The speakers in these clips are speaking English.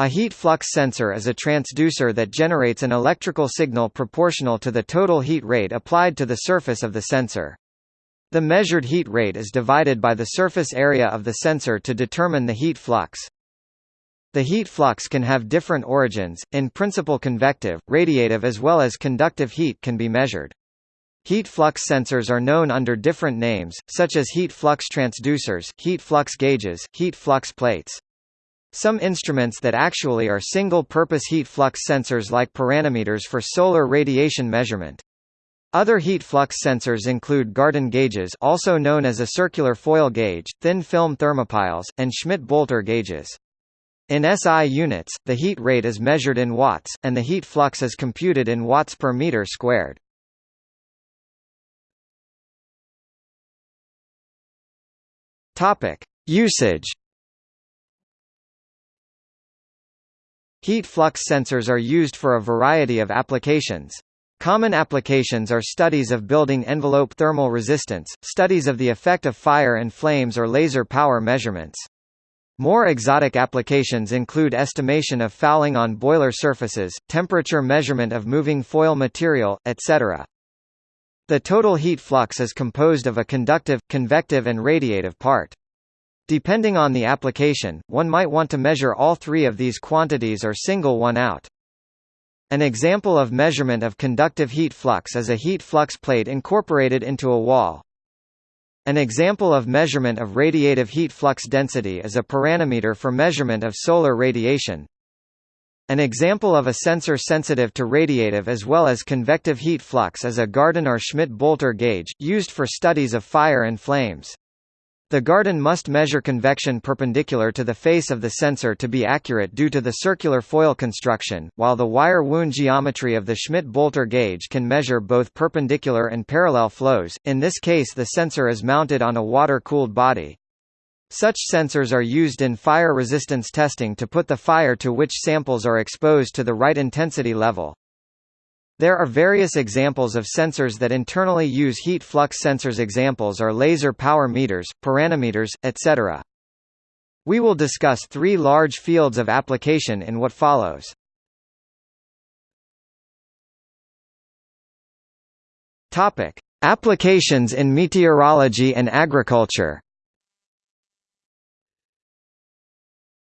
A heat flux sensor is a transducer that generates an electrical signal proportional to the total heat rate applied to the surface of the sensor. The measured heat rate is divided by the surface area of the sensor to determine the heat flux. The heat flux can have different origins, in principle convective, radiative as well as conductive heat can be measured. Heat flux sensors are known under different names, such as heat flux transducers, heat flux gauges, heat flux plates. Some instruments that actually are single-purpose heat flux sensors like pyranometers for solar radiation measurement. Other heat flux sensors include Gardon gauges also known as a circular foil gauge, thin film thermopiles, and Schmidt-Boelter gauges. In SI units, the heat rate is measured in watts, and the heat flux is computed in watts per meter squared. Usage Heat flux sensors are used for a variety of applications. Common applications are studies of building envelope thermal resistance, studies of the effect of fire and flames or laser power measurements. More exotic applications include estimation of fouling on boiler surfaces, temperature measurement of moving foil material, etc. The total heat flux is composed of a conductive, convective and radiative part. Depending on the application, one might want to measure all three of these quantities or single one out. An example of measurement of conductive heat flux is a heat flux plate incorporated into a wall. An example of measurement of radiative heat flux density is a pyranometer for measurement of solar radiation. An example of a sensor sensitive to radiative as well as convective heat flux is a Gardon or Schmidt-Boelter gauge, used for studies of fire and flames. The Gardon must measure convection perpendicular to the face of the sensor to be accurate due to the circular foil construction, while the wire wound geometry of the Schmidt-Boelter gauge can measure both perpendicular and parallel flows, in this case the sensor is mounted on a water-cooled body. Such sensors are used in fire resistance testing to put the fire to which samples are exposed to the right intensity level. There are various examples of sensors that internally use heat flux sensors examples are laser power meters, pyranometers, etc. We will discuss three large fields of application in what follows. Topic: Applications in meteorology and agriculture.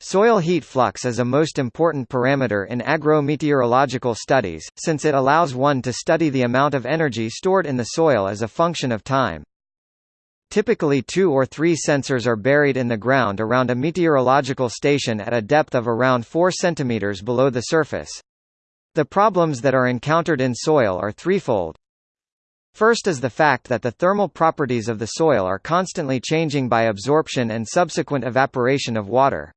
Soil heat flux is a most important parameter in agrometeorological studies, since it allows one to study the amount of energy stored in the soil as a function of time. Typically two or three sensors are buried in the ground around a meteorological station at a depth of around 4 cm below the surface. The problems that are encountered in soil are threefold. First is the fact that the thermal properties of the soil are constantly changing by absorption and subsequent evaporation of water.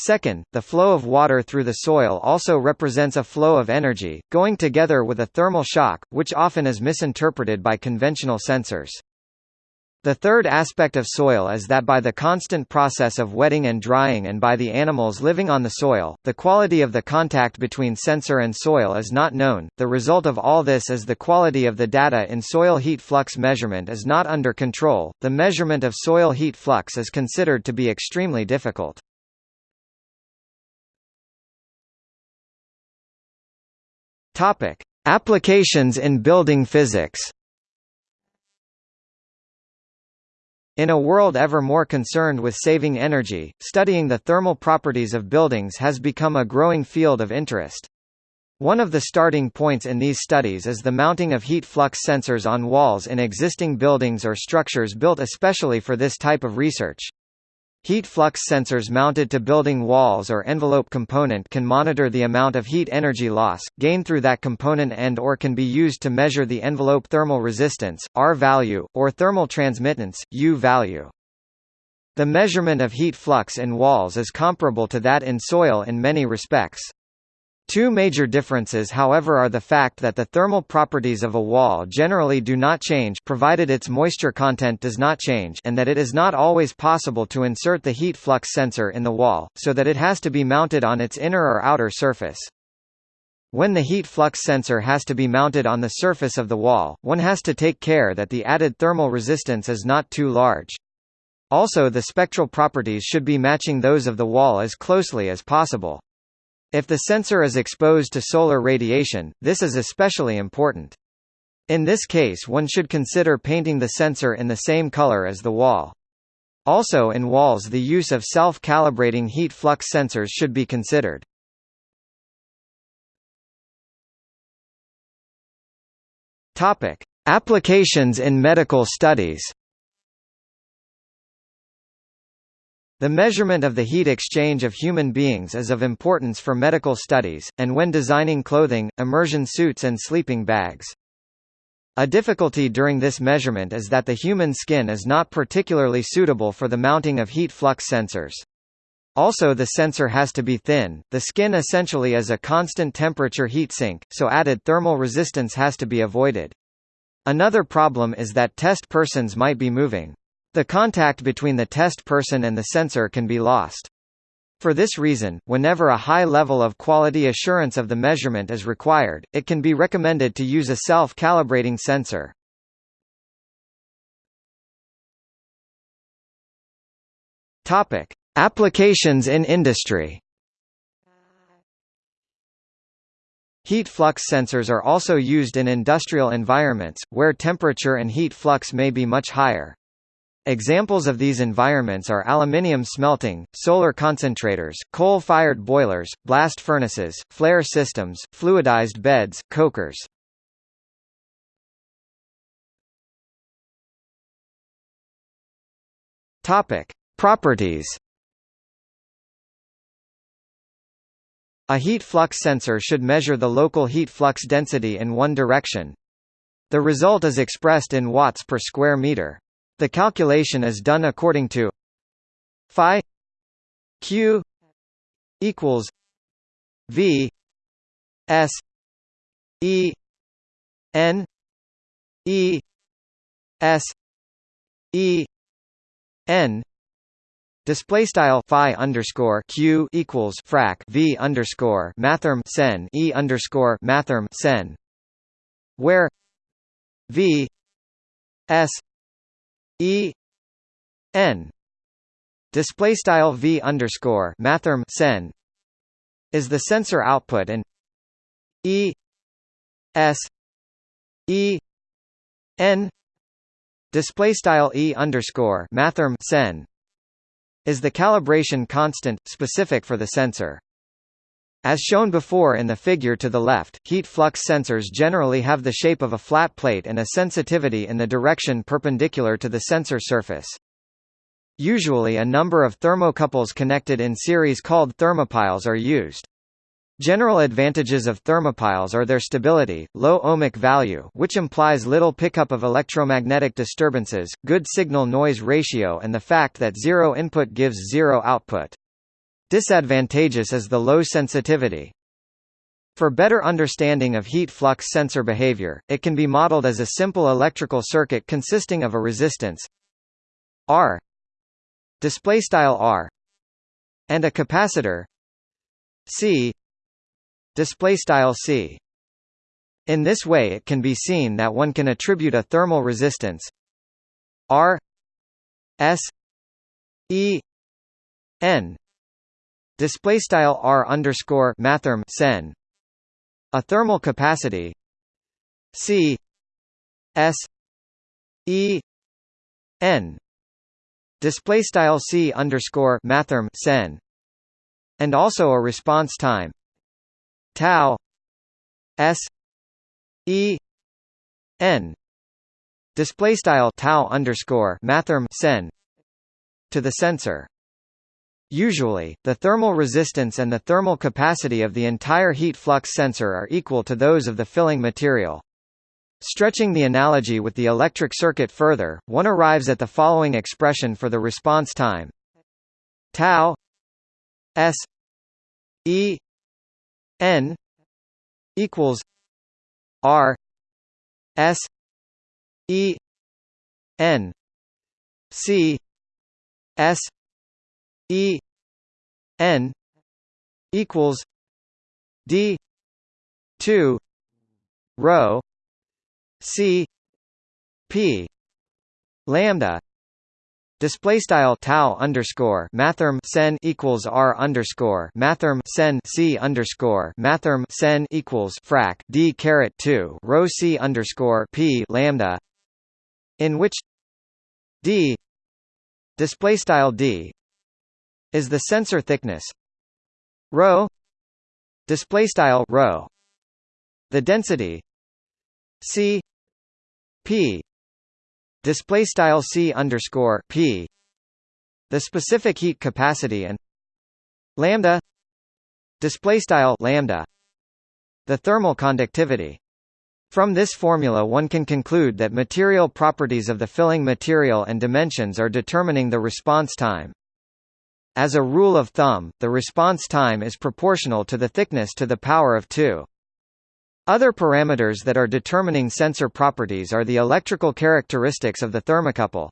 Second, the flow of water through the soil also represents a flow of energy, going together with a thermal shock, which often is misinterpreted by conventional sensors. The third aspect of soil is that by the constant process of wetting and drying and by the animals living on the soil, the quality of the contact between sensor and soil is not known. The result of all this is the quality of the data in soil heat flux measurement is not under control. The measurement of soil heat flux is considered to be extremely difficult. Topic: Applications in building physics. In a world ever more concerned with saving energy, studying the thermal properties of buildings has become a growing field of interest. One of the starting points in these studies is the mounting of heat flux sensors on walls in existing buildings or structures built especially for this type of research. Heat flux sensors mounted to building walls or envelope component can monitor the amount of heat energy loss, gained through that component and or can be used to measure the envelope thermal resistance, R value, or thermal transmittance, U value. The measurement of heat flux in walls is comparable to that in soil in many respects. Two major differences however are the fact that the thermal properties of a wall generally do not change provided its moisture content does not change and that it is not always possible to insert the heat flux sensor in the wall, so that it has to be mounted on its inner or outer surface. When the heat flux sensor has to be mounted on the surface of the wall, one has to take care that the added thermal resistance is not too large. Also the spectral properties should be matching those of the wall as closely as possible. If the sensor is exposed to solar radiation, this is especially important. In this case one should consider painting the sensor in the same color as the wall. Also in walls the use of self-calibrating heat flux sensors should be considered. Applications in medical studies. The measurement of the heat exchange of human beings is of importance for medical studies, and when designing clothing, immersion suits and sleeping bags. A difficulty during this measurement is that the human skin is not particularly suitable for the mounting of heat flux sensors. Also the sensor has to be thin, the skin essentially is a constant temperature heat sink, so added thermal resistance has to be avoided. Another problem is that test persons might be moving. The contact between the test person and the sensor can be lost. For this reason, whenever a high level of quality assurance of the measurement is required, it can be recommended to use a self-calibrating sensor. Topic: Applications in industry. Heat flux sensors are also used in industrial environments, where temperature and heat flux may be much higher. Examples of these environments are aluminium smelting, solar concentrators, coal-fired boilers, blast furnaces, flare systems, fluidized beds, cokers. Topic: Properties. A heat flux sensor should measure the local heat flux density in one direction. The result is expressed in watts per square meter. The calculation is done according to phi q equals v s e n e s e n. Display style phi underscore q equals frac v underscore mathrm sen e underscore mathrm sen, where v s E N display style V underscore mathrm sen is the sensor output and E S E N display style E underscore mathrm sen is the calibration constant specific for the sensor. As shown before in the figure to the left, heat flux sensors generally have the shape of a flat plate and a sensitivity in the direction perpendicular to the sensor surface. Usually a number of thermocouples connected in series called thermopiles are used. General advantages of thermopiles are their stability, low ohmic value which implies little pickup of electromagnetic disturbances, good signal-noise ratio and the fact that zero input gives zero output. Disadvantageous is the low sensitivity. For better understanding of heat flux sensor behavior, it can be modeled as a simple electrical circuit consisting of a resistance R display style R and a capacitor C display style C in this way it can be seen that one can attribute a thermal resistance R S E N display style r underscore mathrm sen. A thermal capacity c s e n. Display style c underscore mathrm sen. And also a response time tau s e n. Display style tau underscore mathrm sen to the sensor Usually, the thermal resistance and the thermal capacity of the entire heat flux sensor are equal to those of the filling material. Stretching the analogy with the electric circuit further, one arrives at the following expression for the response time tau s e n equals r s e n c s E N equals D two rho C P lambda Display style tau underscore mathrm sen equals r underscore mathrm sen c underscore mathrm sen equals frac d caret two rho c underscore p lambda, in which d display style d is the sensor thickness rho display style rho. The density c p display style c underscore p. The specific heat capacity and lambda display style lambda. The thermal conductivity. From this formula one can conclude that material properties of the filling material and dimensions are determining the response time. As a rule of thumb, the response time is proportional to the thickness to the power of 2. Other parameters that are determining sensor properties are the electrical characteristics of the thermocouple.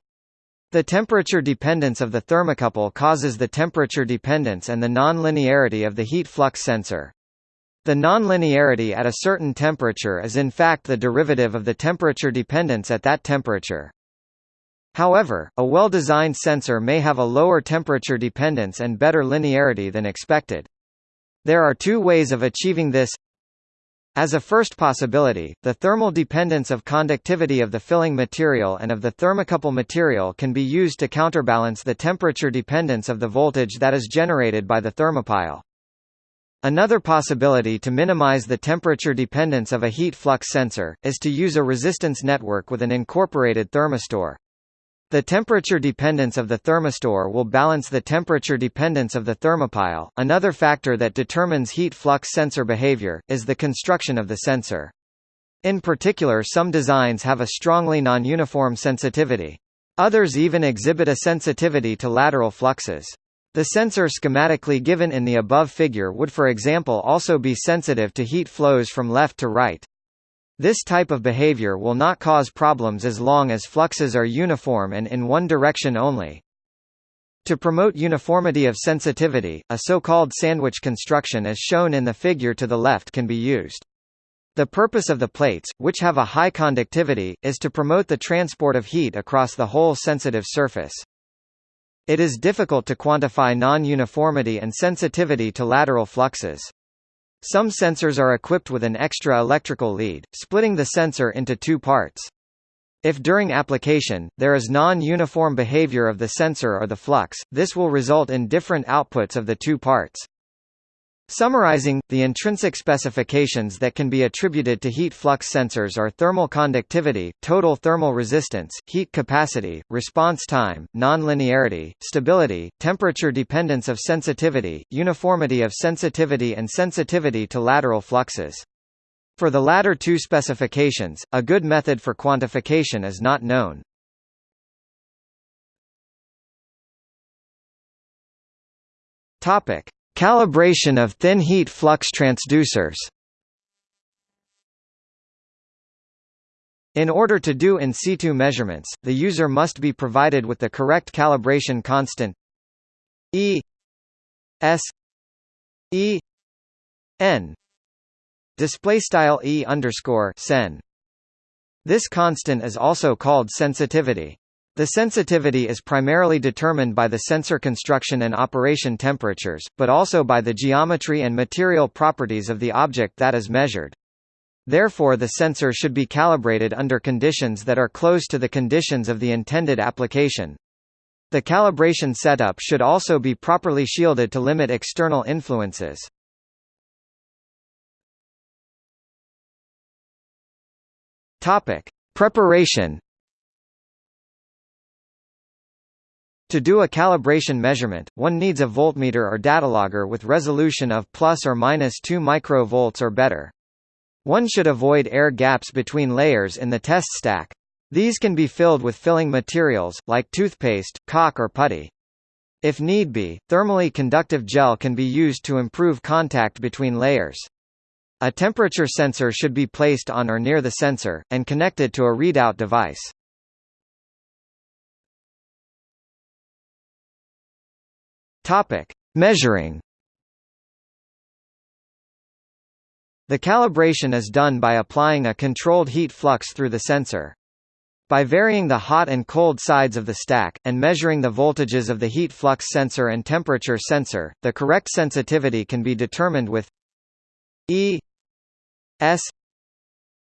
The temperature dependence of the thermocouple causes the temperature dependence and the non-linearity of the heat flux sensor. The nonlinearity at a certain temperature is in fact the derivative of the temperature dependence at that temperature. However, a well-designed sensor may have a lower temperature dependence and better linearity than expected. There are two ways of achieving this. As a first possibility, the thermal dependence of conductivity of the filling material and of the thermocouple material can be used to counterbalance the temperature dependence of the voltage that is generated by the thermopile. Another possibility to minimize the temperature dependence of a heat flux sensor, is to use a resistance network with an incorporated thermistor. The temperature dependence of the thermistor will balance the temperature dependence of the thermopile. Another factor that determines heat flux sensor behavior, is the construction of the sensor. In particular some designs have a strongly non-uniform sensitivity. Others even exhibit a sensitivity to lateral fluxes. The sensor schematically given in the above figure would for example also be sensitive to heat flows from left to right. This type of behavior will not cause problems as long as fluxes are uniform and in one direction only. To promote uniformity of sensitivity, a so-called sandwich construction as shown in the figure to the left can be used. The purpose of the plates, which have a high conductivity, is to promote the transport of heat across the whole sensitive surface. It is difficult to quantify non-uniformity and sensitivity to lateral fluxes. Some sensors are equipped with an extra electrical lead, splitting the sensor into two parts. If during application, there is non-uniform behavior of the sensor or the flux, this will result in different outputs of the two parts. Summarizing, the intrinsic specifications that can be attributed to heat flux sensors are thermal conductivity, total thermal resistance, heat capacity, response time, nonlinearity, stability, temperature dependence of sensitivity, uniformity of sensitivity and sensitivity to lateral fluxes. For the latter two specifications, a good method for quantification is not known. Topic: Calibration of thin heat flux transducers In order to do in situ measurements, the user must be provided with the correct calibration constant E S E N display style E underscore sen. This constant is also called sensitivity. The sensitivity is primarily determined by the sensor construction and operation temperatures, but also by the geometry and material properties of the object that is measured. Therefore the sensor should be calibrated under conditions that are close to the conditions of the intended application. The calibration setup should also be properly shielded to limit external influences. Preparation To do a calibration measurement, one needs a voltmeter or datalogger with resolution of plus or minus 2 microvolts or better. One should avoid air gaps between layers in the test stack. These can be filled with filling materials, like toothpaste, caulk or putty. If need be, thermally conductive gel can be used to improve contact between layers. A temperature sensor should be placed on or near the sensor, and connected to a readout device. Topic: Measuring. The calibration is done by applying a controlled heat flux through the sensor. By varying the hot and cold sides of the stack, and measuring the voltages of the heat flux sensor and temperature sensor, the correct sensitivity can be determined with E S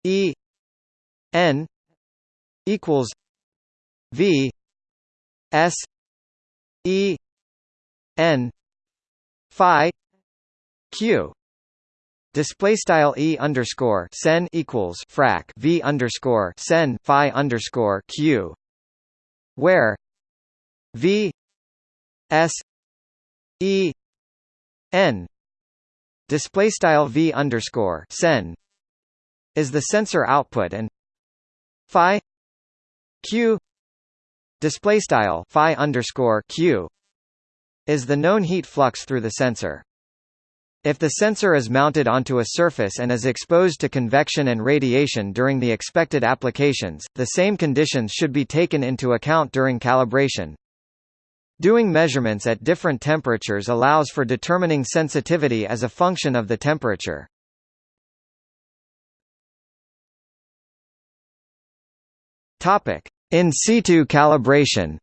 E N equals V S E N Phi Q Display style e underscore sen equals frac v underscore sen phi underscore q, where v s e n display style v underscore sen is the sensor output and phi q display style phi underscore q is the known heat flux through the sensor. If the sensor is mounted onto a surface and is exposed to convection and radiation during the expected applications, the same conditions should be taken into account during calibration. Doing measurements at different temperatures allows for determining sensitivity as a function of the temperature. In situ calibration.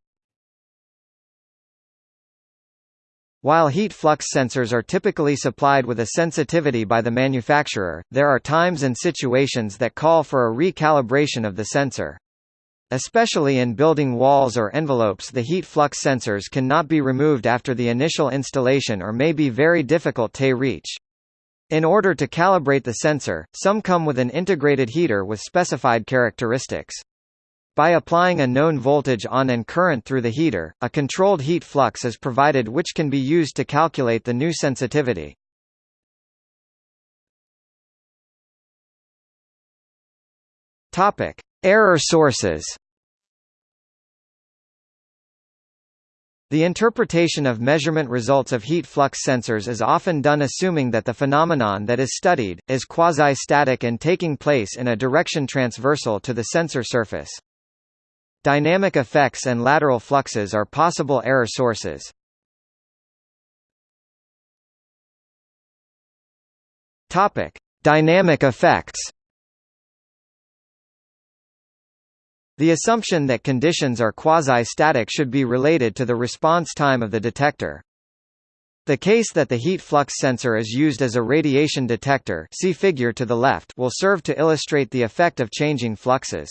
While heat flux sensors are typically supplied with a sensitivity by the manufacturer, there are times and situations that call for a recalibration of the sensor. Especially in building walls or envelopes the heat flux sensors cannot be removed after the initial installation or may be very difficult to reach. In order to calibrate the sensor, some come with an integrated heater with specified characteristics. By applying a known voltage on and current through the heater, a controlled heat flux is provided which can be used to calculate the new sensitivity. Topic: Error sources. The interpretation of measurement results of heat flux sensors is often done assuming that the phenomenon that is studied, is quasi-static and taking place in a direction transversal to the sensor surface. Dynamic effects and lateral fluxes are possible error sources. Topic: Dynamic effects. The assumption that conditions are quasi-static should be related to the response time of the detector. The case that the heat flux sensor is used as a radiation detector see figure to the left will serve to illustrate the effect of changing fluxes.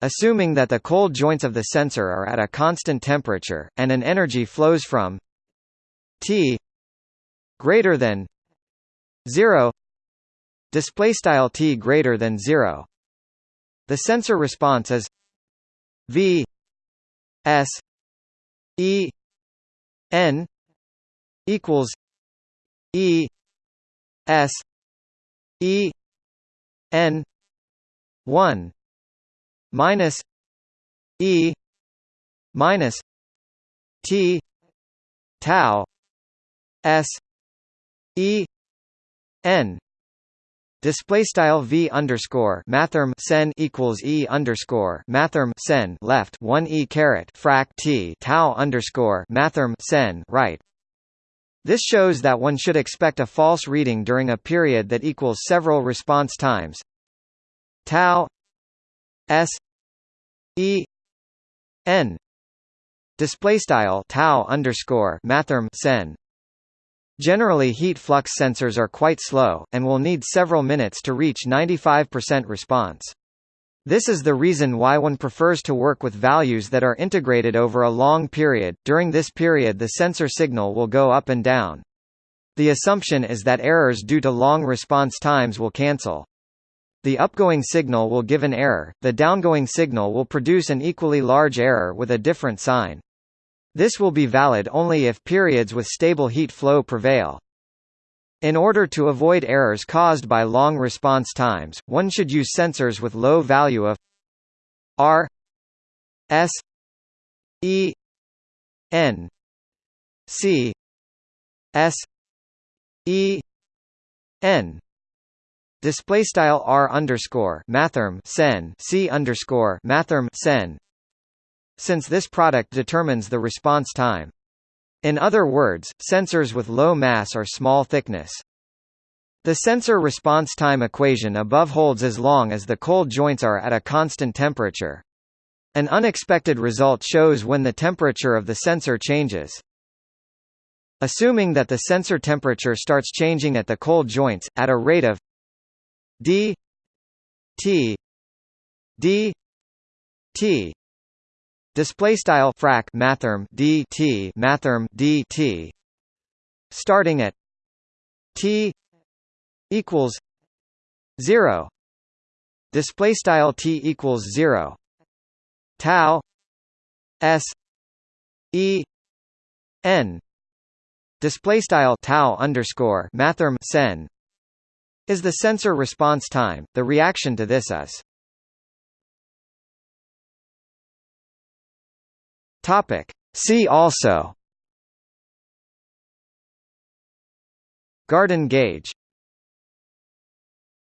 Assuming that the cold joints of the sensor are at a constant temperature, and an energy flows from T greater than 0 display style T greater than 0 the sensor response is V S E N equals E S E N 1 minus E minus T tau S E N Display style v underscore mathrm sen equals e underscore mathrm sen left one e caret frac t tau underscore mathrm sen right. This shows that one should expect a false reading during a period that equals several response times tau S E N display style tau underscore mathrm sen. Generally heat flux sensors are quite slow, and will need several minutes to reach 95% response. This is the reason why one prefers to work with values that are integrated over a long period. During this period the sensor signal will go up and down. The assumption is that errors due to long response times will cancel. The upgoing signal will give an error, the downgoing signal will produce an equally large error with a different sign. This will be valid only if periods with stable heat flow prevail. In order to avoid errors caused by long response times, one should use sensors with low value of R S E N C S E N Display style r underscore mathrm sen c underscore mathrm sen. Since this product determines the response time. In other words, sensors with low mass or small thickness. The sensor response time equation above holds as long as the cold joints are at a constant temperature. An unexpected result shows when the temperature of the sensor changes. Assuming that the sensor temperature starts changing at the cold joints, at a rate of d t d t. Display style frac mathrm dt mathrm dt starting at t equals 0 display style t equals 0 tau s e n. Display style tau underscore mathrm sen is the sensor response time the reaction to this is? Topic. See also. Gardon gauge